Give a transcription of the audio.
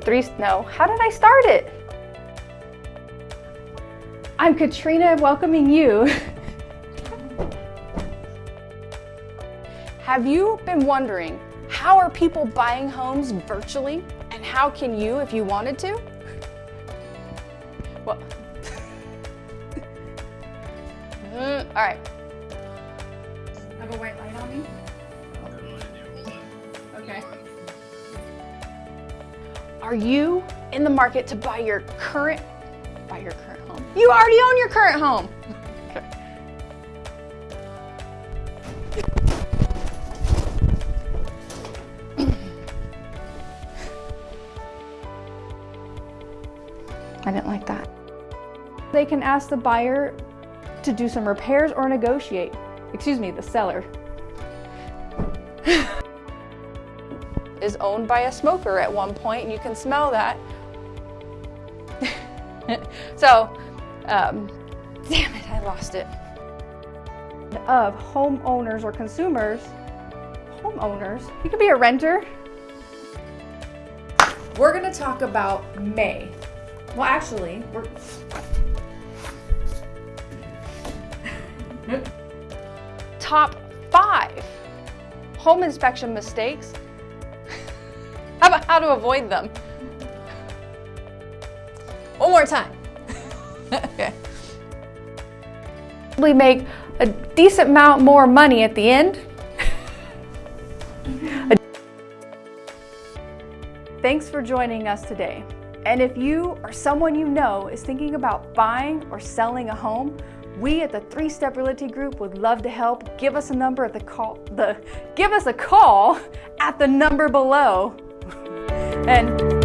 three, no, how did I start it? I'm Katrina welcoming you. Have you been wondering, how are people buying homes virtually? And how can you if you wanted to? Well, mm, all right. Are you in the market to buy your current, buy your current home? You already own your current home. Okay. I didn't like that. They can ask the buyer to do some repairs or negotiate. Excuse me, the seller. is owned by a smoker at one point, and you can smell that. so, um, damn it, I lost it. Of homeowners or consumers, homeowners, you could be a renter. We're gonna talk about May. Well, actually, we're. Top five home inspection mistakes about how to avoid them? One more time. okay. We make a decent amount more money at the end. Thanks for joining us today. And if you or someone you know is thinking about buying or selling a home, we at the Three Step Realty Group would love to help. Give us a number at the call the give us a call at the number below and